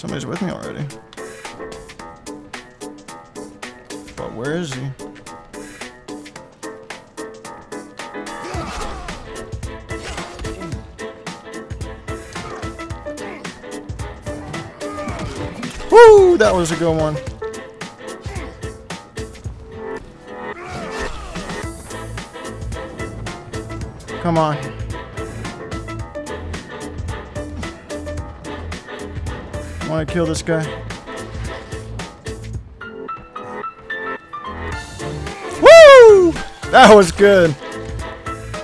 Somebody's with me already. But where is he? Woo! That was a good one. Come on. Want to kill this guy. Woo! That was good.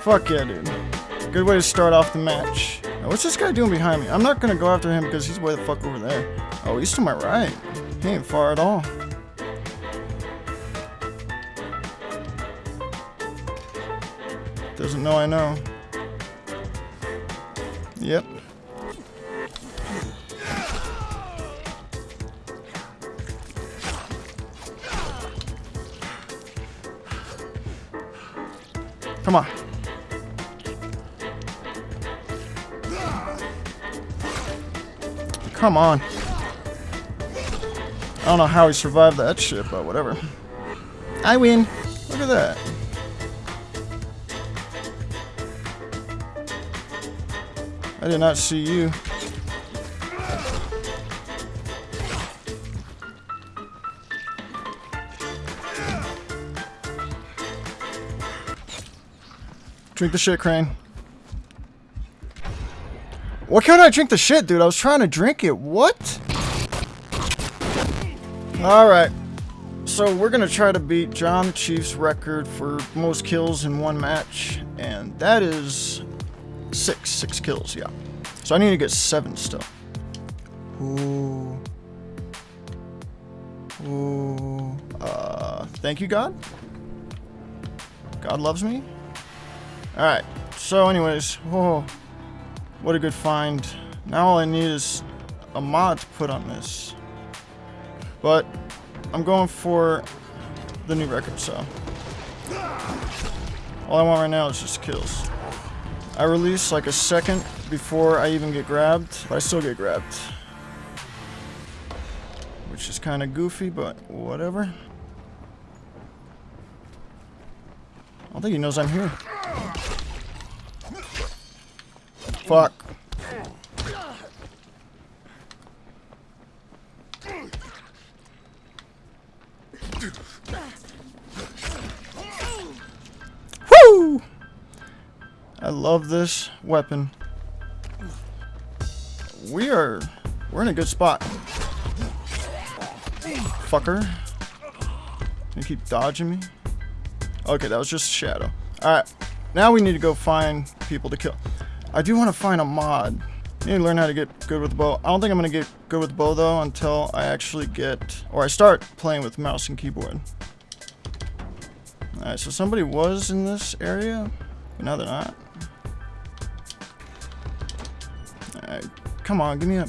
Fuck yeah, dude. Good way to start off the match. Now, what's this guy doing behind me? I'm not gonna go after him because he's way the fuck over there. Oh, he's to my right. He ain't far at all. Doesn't know I know. Come on. Come on. I don't know how he survived that shit, but whatever. I win. Look at that. I did not see you. Drink the shit, Crane. What can't I drink the shit, dude? I was trying to drink it. What? Alright. So we're going to try to beat John the Chief's record for most kills in one match. And that is six. Six kills, yeah. So I need to get seven still. Ooh. Ooh. Uh, thank you, God. God loves me. Alright. So anyways, whoa. What a good find. Now all I need is a mod to put on this. But I'm going for the new record, so. All I want right now is just kills. I release like a second before I even get grabbed, but I still get grabbed. Which is kind of goofy, but whatever. I don't think he knows I'm here. Fuck. Woo! I love this weapon. We are... We're in a good spot. Fucker. You keep dodging me? Okay, that was just Shadow. Alright. Now we need to go find people to kill. I do want to find a mod. I need to learn how to get good with the bow. I don't think I'm going to get good with the bow though until I actually get... Or I start playing with mouse and keyboard. Alright, so somebody was in this area, but now they're not. Alright, come on, give me a...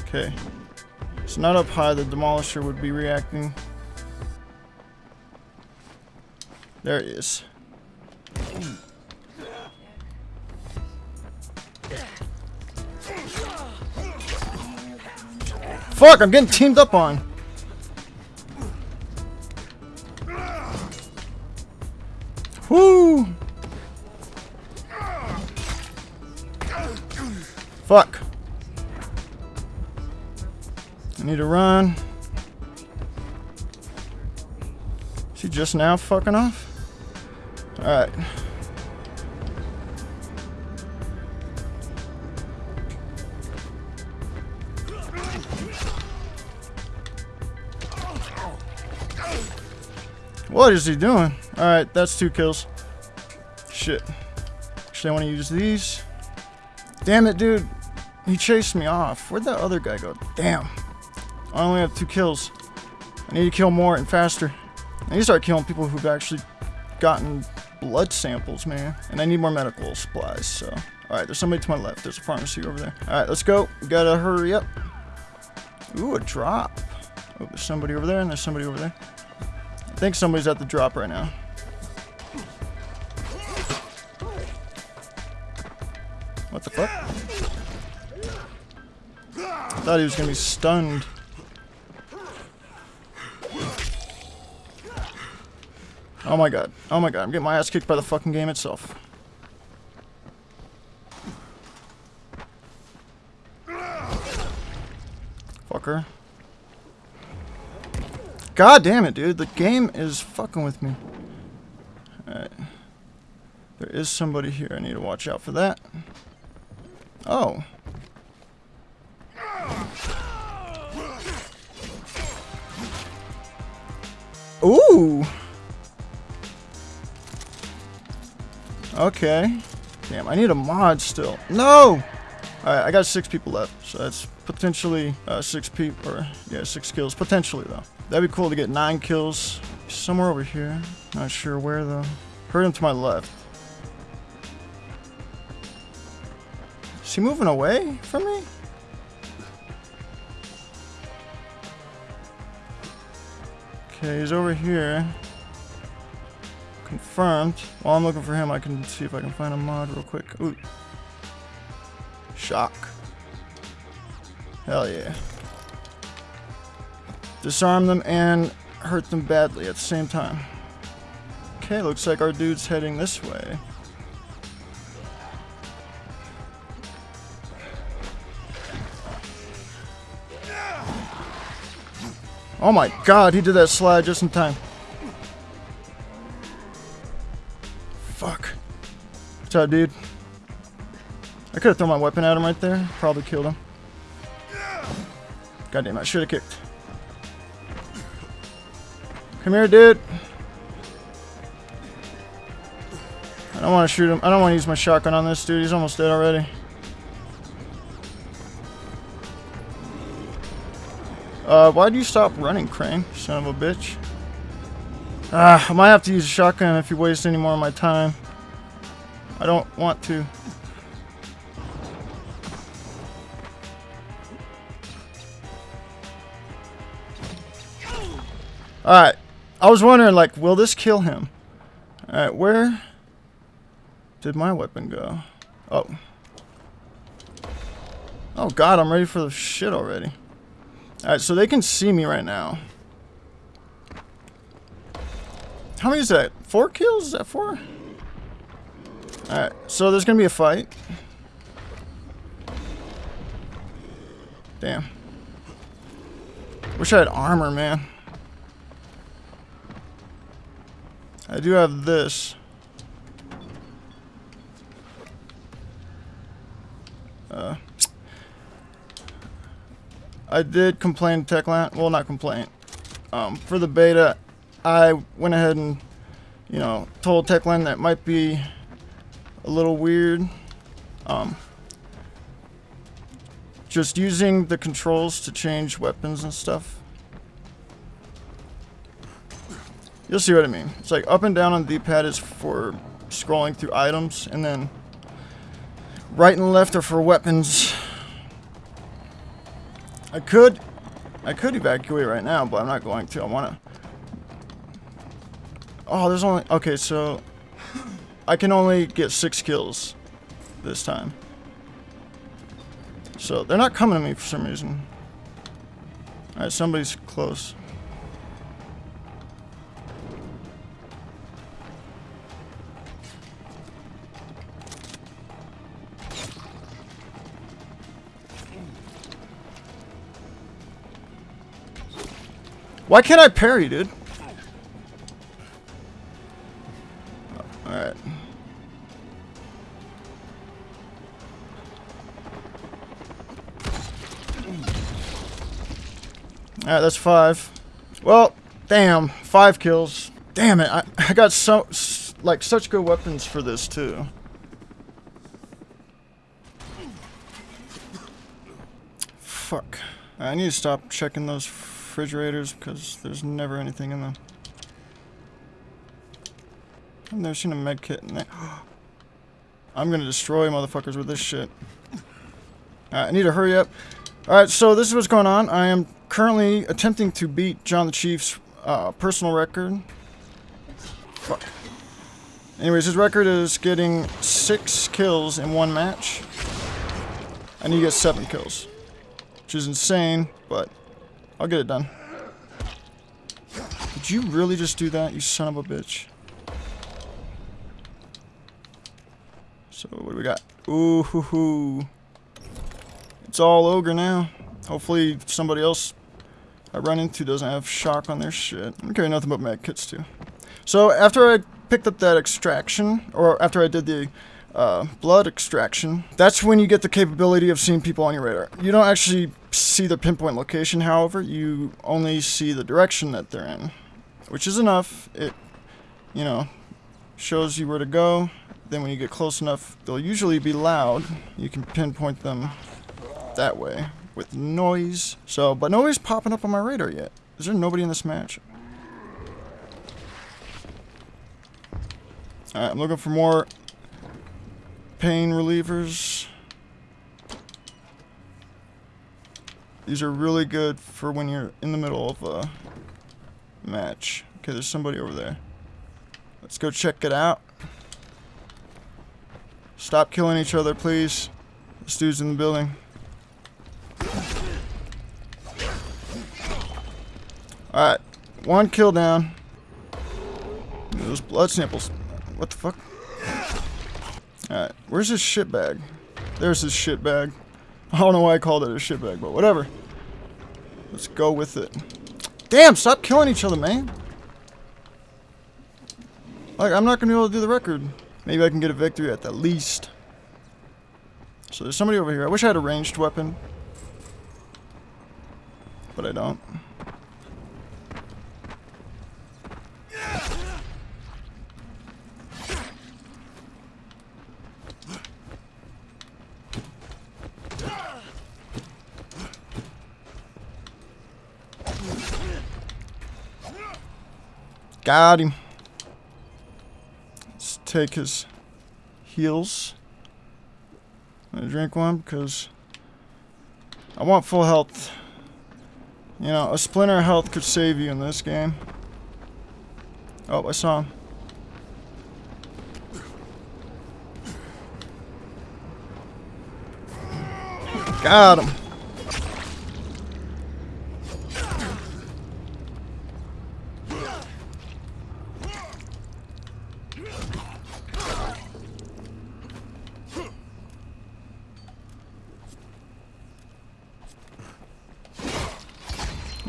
Okay. It's not up high, the Demolisher would be reacting. There he is. Fuck, I'm getting teamed up on. Whoo! Fuck. I need to run. Is he just now fucking off? Alright. What is he doing? Alright, that's two kills. Shit. Actually, I want to use these. Damn it, dude. He chased me off. Where'd that other guy go? Damn. I only have two kills. I need to kill more and faster. I need to start killing people who've actually gotten blood samples, man. And I need more medical supplies, so. Alright, there's somebody to my left. There's a pharmacy over there. Alright, let's go. We gotta hurry up. Ooh, a drop. Oh, there's somebody over there and there's somebody over there. I think somebody's at the drop right now. What the fuck? Thought he was gonna be stunned. Oh my god. Oh my god. I'm getting my ass kicked by the fucking game itself. Fucker. God damn it, dude. The game is fucking with me. Alright. There is somebody here. I need to watch out for that. Oh. Ooh. Okay. Damn, I need a mod still. No! Alright, I got six people left, so that's potentially uh, six people, or yeah, six kills. Potentially, though. That'd be cool to get nine kills. Somewhere over here. Not sure where, though. Heard him to my left. Is he moving away from me? Okay, he's over here. Confirmed. While I'm looking for him, I can see if I can find a mod real quick. Ooh. Shock. Hell yeah. Disarm them and hurt them badly at the same time. Okay, looks like our dude's heading this way. Oh my god, he did that slide just in time. Fuck. What's up, dude? I could have thrown my weapon at him right there. Probably killed him. God damn, I should have kicked. Come here, dude. I don't want to shoot him. I don't want to use my shotgun on this dude. He's almost dead already. Uh, why'd you stop running, Crane? Son of a bitch. Ah, I might have to use a shotgun if you waste any more of my time. I don't want to. Alright. I was wondering, like, will this kill him? Alright, where did my weapon go? Oh. Oh god, I'm ready for the shit already. Alright, so they can see me right now. How many is that? Four kills? Is that four? Alright, so there's gonna be a fight. Damn. Wish I had armor, man. I do have this. Uh, I did complain to Techland. Well, not complain. Um, for the beta, I went ahead and, you know, told Techland that might be a little weird. Um, just using the controls to change weapons and stuff. You'll see what I mean. It's like up and down on the D-pad is for scrolling through items, and then right and left are for weapons. I could, I could evacuate right now, but I'm not going to. I want to. Oh, there's only, okay, so I can only get six kills this time. So they're not coming to me for some reason. Alright, somebody's close. Why can't I parry, dude? Alright. Alright, that's five. Well, damn. Five kills. Damn it. I, I got so, like, such good weapons for this, too. Fuck. I need to stop checking those refrigerators because there's never anything in them. I've never seen a med kit in there. I'm gonna destroy motherfuckers with this shit. I need to hurry up. Alright, so this is what's going on. I am currently attempting to beat John the Chief's uh, personal record. Fuck. Anyways, his record is getting six kills in one match. I need to get seven kills. which is insane, but I'll get it done. Did you really just do that, you son of a bitch? So, what do we got? Ooh, hoo, hoo. It's all ogre now. Hopefully somebody else I run into doesn't have shock on their shit. I'm carry nothing but med kits too. So after I picked up that extraction, or after I did the uh, blood extraction, that's when you get the capability of seeing people on your radar. You don't actually see the pinpoint location, however, you only see the direction that they're in, which is enough. It, you know, shows you where to go. Then when you get close enough, they'll usually be loud. You can pinpoint them that way with noise. So, but nobody's popping up on my radar yet. Is there nobody in this match? Alright, I'm looking for more pain relievers. These are really good for when you're in the middle of a match. Okay, there's somebody over there. Let's go check it out. Stop killing each other, please. This dude's in the building. Alright, one kill down. Those blood samples. What the fuck? Alright, where's his shit bag? There's his shit bag. I don't know why I called it a shit bag, but whatever. Let's go with it. Damn, stop killing each other, man. Like, I'm not going to be able to do the record. Maybe I can get a victory at the least. So there's somebody over here. I wish I had a ranged weapon. But I don't. Got him. Let's take his heals. Gonna drink one because I want full health. You know, a splinter health could save you in this game. Oh, I saw him. Got him.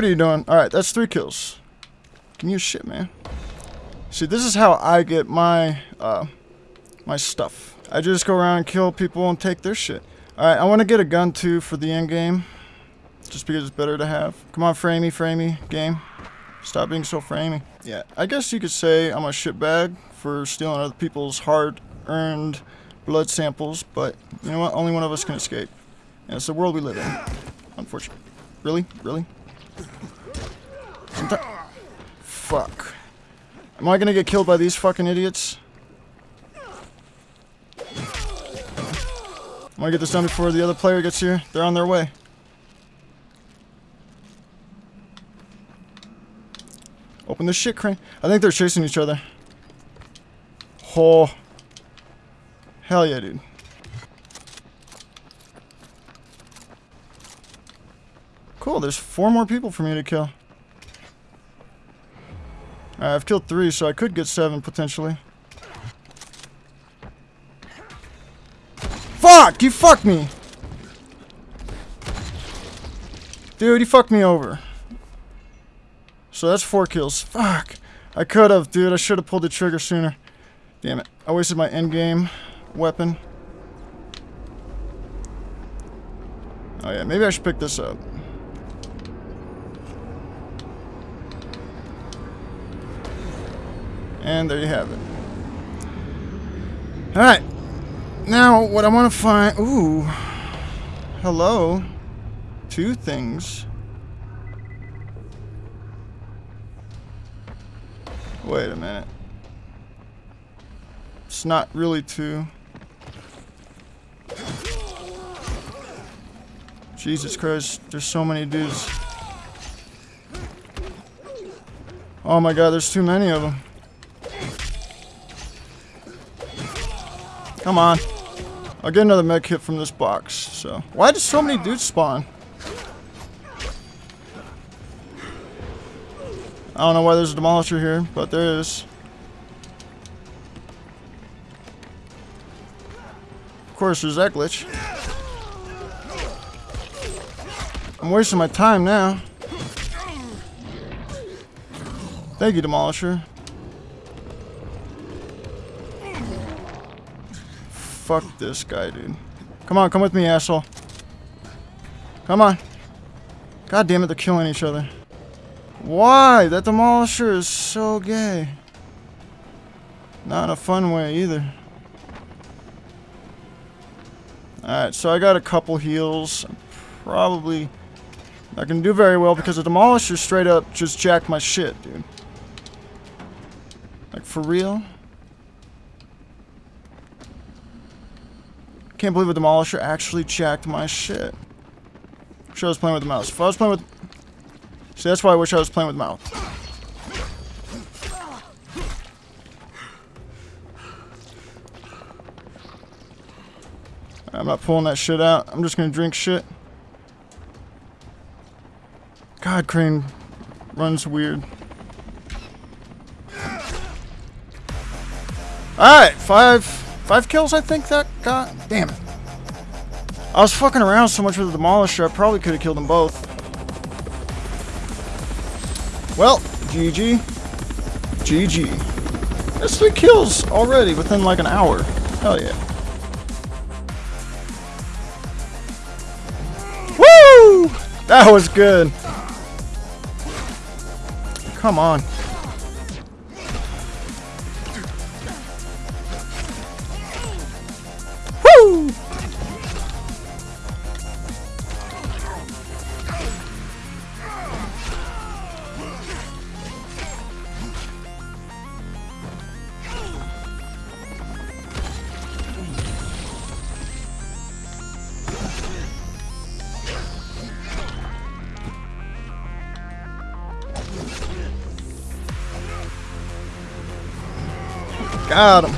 What are you doing? Alright, that's three kills. Me your shit, man. See, this is how I get my, uh, my stuff. I just go around and kill people and take their shit. Alright, I want to get a gun too for the end game. Just because it's better to have. Come on, framey, framey, game. Stop being so framey. Yeah, I guess you could say I'm a shitbag for stealing other people's hard-earned blood samples, but you know what? Only one of us can escape. And it's the world we live in. Unfortunately. Really? Really? Fuck. Am I gonna get killed by these fucking idiots? I'm gonna get this done before the other player gets here. They're on their way. Open the shit crane. I think they're chasing each other. Oh. Hell yeah, dude. Cool, there's four more people for me to kill. I've killed three, so I could get seven, potentially. Fuck! You fucked me! Dude, you fucked me over. So that's four kills. Fuck. I could have, dude. I should have pulled the trigger sooner. Damn it. I wasted my endgame weapon. Oh yeah, maybe I should pick this up. And there you have it. Alright. Now, what I want to find... Ooh. Hello. Two things. Wait a minute. It's not really two. Jesus Christ, there's so many dudes. Oh my god, there's too many of them. Come on. I'll get another med kit from this box, so. Why did so many dudes spawn? I don't know why there's a demolisher here, but there is. Of course, there's that glitch. I'm wasting my time now. Thank you, demolisher. Fuck this guy, dude. Come on, come with me, asshole. Come on. God damn it, they're killing each other. Why? That Demolisher is so gay. Not a fun way, either. Alright, so I got a couple heals. Probably not gonna do very well because the Demolisher straight up just jacked my shit, dude. Like, for real? Can't believe a Demolisher actually jacked my shit. Wish I was playing with the mouse. If I was playing with... See, that's why I wish I was playing with the mouse. I'm not pulling that shit out. I'm just gonna drink shit. God, Crane runs weird. Alright, five five kills I think that got. Damn it. I was fucking around so much with the Demolisher, I probably could have killed them both. Well, GG. GG. That's three kills already within like an hour. Hell yeah. Woo! That was good. Come on. Got him.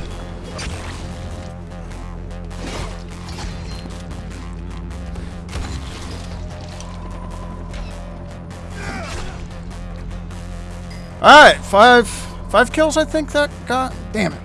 Alright, five five kills I think that got. Damn it.